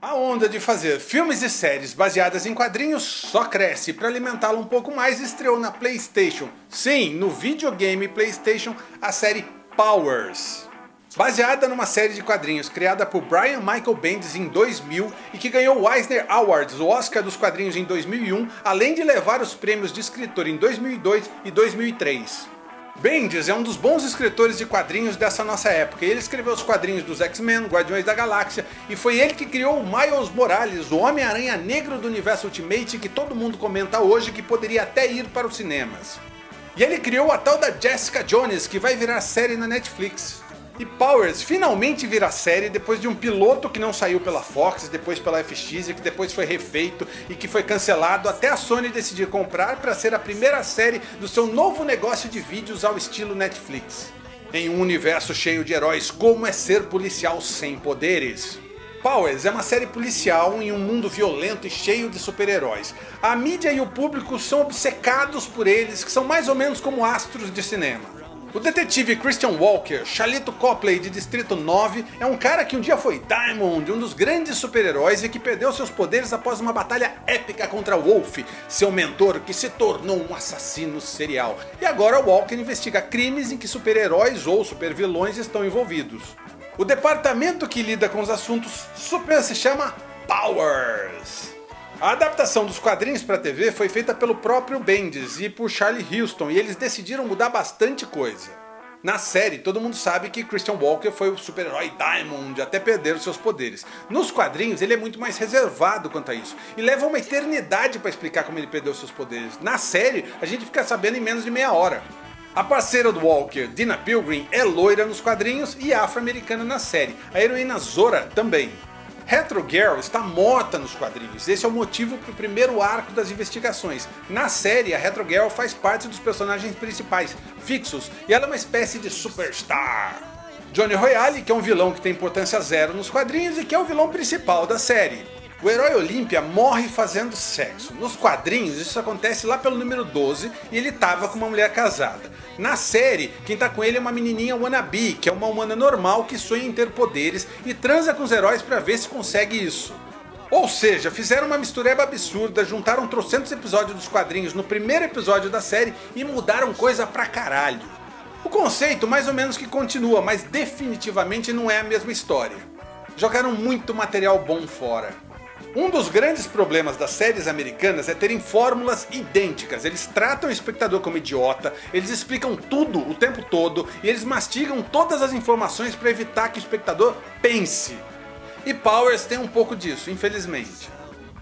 A onda de fazer filmes e séries baseadas em quadrinhos só cresce para alimentá-la um pouco mais estreou na Playstation. Sim, no videogame Playstation, a série Powers. Baseada numa série de quadrinhos criada por Brian Michael Bendis em 2000 e que ganhou o Eisner Awards, o Oscar dos quadrinhos em 2001, além de levar os prêmios de escritor em 2002 e 2003. Bendis é um dos bons escritores de quadrinhos dessa nossa época. Ele escreveu os quadrinhos dos X-Men, Guardiões da Galáxia, e foi ele que criou o Miles Morales, o Homem-Aranha Negro do Universo Ultimate que todo mundo comenta hoje que poderia até ir para os cinemas. E ele criou a tal da Jessica Jones, que vai virar série na Netflix. E Powers finalmente vira série depois de um piloto que não saiu pela Fox, depois pela FX e que depois foi refeito e que foi cancelado até a Sony decidir comprar para ser a primeira série do seu novo negócio de vídeos ao estilo Netflix. Em um universo cheio de heróis, como é ser policial sem poderes? Powers é uma série policial em um mundo violento e cheio de super-heróis. A mídia e o público são obcecados por eles, que são mais ou menos como astros de cinema. O detetive Christian Walker, Charlito Copley de Distrito 9, é um cara que um dia foi Diamond, um dos grandes super-heróis e que perdeu seus poderes após uma batalha épica contra Wolf, seu mentor que se tornou um assassino serial. E agora Walker investiga crimes em que super-heróis ou super-vilões estão envolvidos. O departamento que lida com os assuntos super se chama Powers. A adaptação dos quadrinhos para TV foi feita pelo próprio Bendis e por Charlie Houston e eles decidiram mudar bastante coisa. Na série, todo mundo sabe que Christian Walker foi o super-herói Diamond até perder os seus poderes. Nos quadrinhos ele é muito mais reservado quanto a isso, e leva uma eternidade para explicar como ele perdeu seus poderes. Na série, a gente fica sabendo em menos de meia hora. A parceira do Walker, Dina Pilgrim, é loira nos quadrinhos e afro-americana na série. A heroína Zora também. Retro Girl está morta nos quadrinhos, esse é o motivo para o primeiro arco das investigações. Na série, a Retro Girl faz parte dos personagens principais, fixos, e ela é uma espécie de superstar. Johnny Royale, que é um vilão que tem importância zero nos quadrinhos e que é o vilão principal da série. O herói Olímpia morre fazendo sexo. Nos quadrinhos isso acontece lá pelo número 12 e ele tava com uma mulher casada. Na série, quem tá com ele é uma menininha wannabe, que é uma humana normal que sonha em ter poderes e transa com os heróis pra ver se consegue isso. Ou seja, fizeram uma mistureba absurda, juntaram trocentos episódios dos quadrinhos no primeiro episódio da série e mudaram coisa pra caralho. O conceito mais ou menos que continua, mas definitivamente não é a mesma história. Jogaram muito material bom fora. Um dos grandes problemas das séries americanas é terem fórmulas idênticas. Eles tratam o espectador como idiota, eles explicam tudo o tempo todo e eles mastigam todas as informações para evitar que o espectador pense. E Powers tem um pouco disso, infelizmente.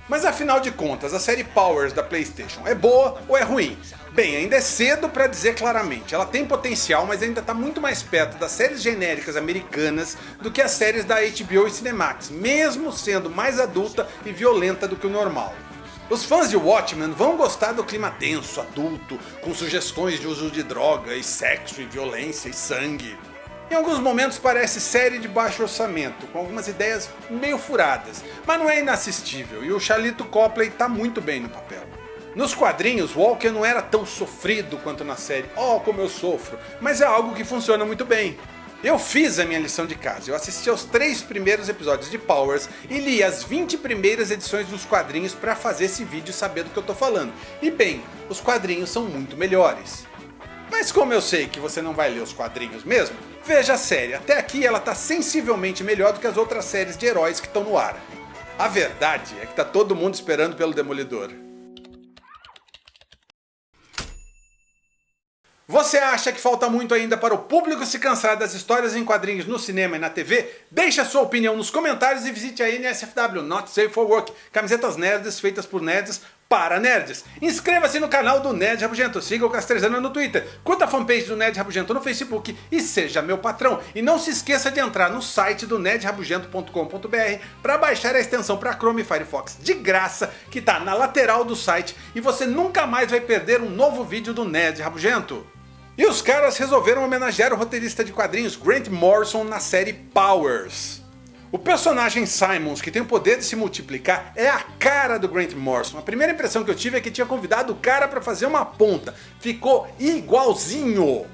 Mas afinal de contas, a série Powers da Playstation é boa ou é ruim? Bem, ainda é cedo para dizer claramente, ela tem potencial mas ainda está muito mais perto das séries genéricas americanas do que as séries da HBO e Cinemax, mesmo sendo mais adulta e violenta do que o normal. Os fãs de Watchmen vão gostar do clima denso, adulto, com sugestões de uso de droga e sexo e violência e sangue. Em alguns momentos parece série de baixo orçamento, com algumas ideias meio furadas, mas não é inassistível e o Charlito Copley está muito bem no papel. Nos quadrinhos, Walker não era tão sofrido quanto na série, oh como eu sofro, mas é algo que funciona muito bem. Eu fiz a minha lição de casa, eu assisti aos três primeiros episódios de Powers e li as 20 primeiras edições dos quadrinhos para fazer esse vídeo saber do que eu tô falando. E bem, os quadrinhos são muito melhores. Mas como eu sei que você não vai ler os quadrinhos mesmo, veja a série, até aqui ela está sensivelmente melhor do que as outras séries de heróis que estão no ar. A verdade é que está todo mundo esperando pelo Demolidor. Você acha que falta muito ainda para o público se cansar das histórias em quadrinhos no cinema e na TV? Deixe a sua opinião nos comentários e visite a NSFW, Not Safe for Work, camisetas nerds feitas por nerds para nerds. Inscreva-se no canal do Nerd Rabugento, siga o Castrezana no Twitter, curta a fanpage do Nerd Rabugento no Facebook e seja meu patrão. E não se esqueça de entrar no site do nerdrabugento.com.br para baixar a extensão para Chrome e Firefox de graça que está na lateral do site e você nunca mais vai perder um novo vídeo do Nerd Rabugento. E os caras resolveram homenagear o roteirista de quadrinhos Grant Morrison na série Powers. O personagem Simons, que tem o poder de se multiplicar, é a cara do Grant Morrison. A primeira impressão que eu tive é que tinha convidado o cara para fazer uma ponta. Ficou igualzinho.